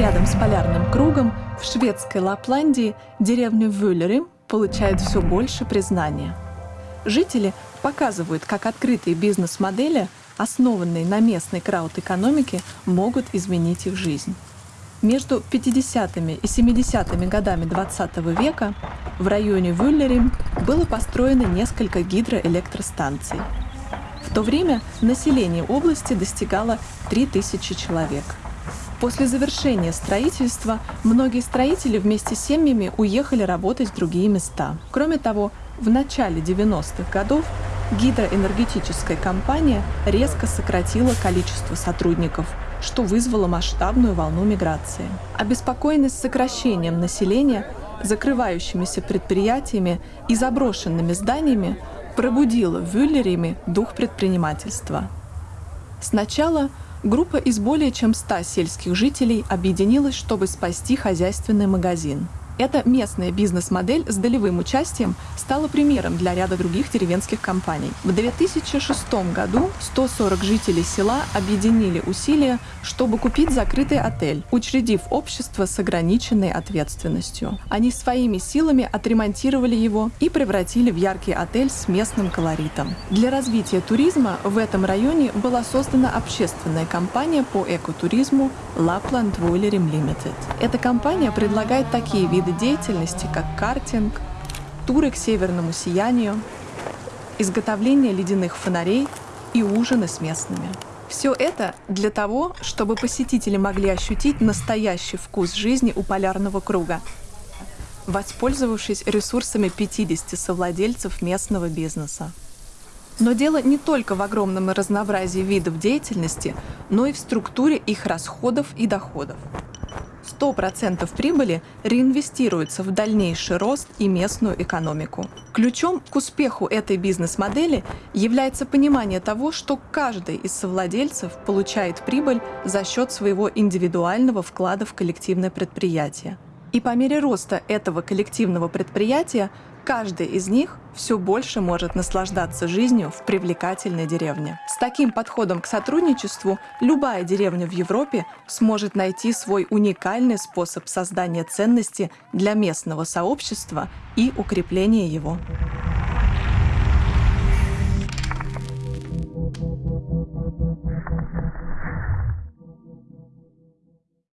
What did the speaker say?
Рядом с полярным кругом в шведской Лапландии деревня Вюллеры получает все больше признания. Жители показывают, как открытые бизнес-модели, основанные на местной крауд-экономике, могут изменить их жизнь. Между 50-ми и 70-ми годами 20 века в районе Вюллерим было построено несколько гидроэлектростанций. В то время население области достигало 3000 человек. После завершения строительства многие строители вместе с семьями уехали работать в другие места. Кроме того, в начале 90-х годов гидроэнергетическая компания резко сократила количество сотрудников, что вызвало масштабную волну миграции. Обеспокоенность сокращением населения, закрывающимися предприятиями и заброшенными зданиями пробудила в Вюллериме дух предпринимательства. Сначала группа из более чем 100 сельских жителей объединилась, чтобы спасти хозяйственный магазин – эта местная бизнес-модель с долевым участием стала примером для ряда других деревенских компаний. В 2006 году 140 жителей села объединили усилия, чтобы купить закрытый отель, учредив общество с ограниченной ответственностью. Они своими силами отремонтировали его и превратили в яркий отель с местным колоритом. Для развития туризма в этом районе была создана общественная компания по экотуризму Lapland Voilerim Limited. Эта компания предлагает такие виды виды деятельности, как картинг, туры к северному сиянию, изготовление ледяных фонарей и ужины с местными. Все это для того, чтобы посетители могли ощутить настоящий вкус жизни у полярного круга, воспользовавшись ресурсами 50 совладельцев местного бизнеса. Но дело не только в огромном разнообразии видов деятельности, но и в структуре их расходов и доходов. 100% прибыли реинвестируется в дальнейший рост и местную экономику. Ключом к успеху этой бизнес-модели является понимание того, что каждый из совладельцев получает прибыль за счет своего индивидуального вклада в коллективное предприятие. И по мере роста этого коллективного предприятия каждый из них все больше может наслаждаться жизнью в привлекательной деревне. С таким подходом к сотрудничеству любая деревня в Европе сможет найти свой уникальный способ создания ценности для местного сообщества и укрепления его.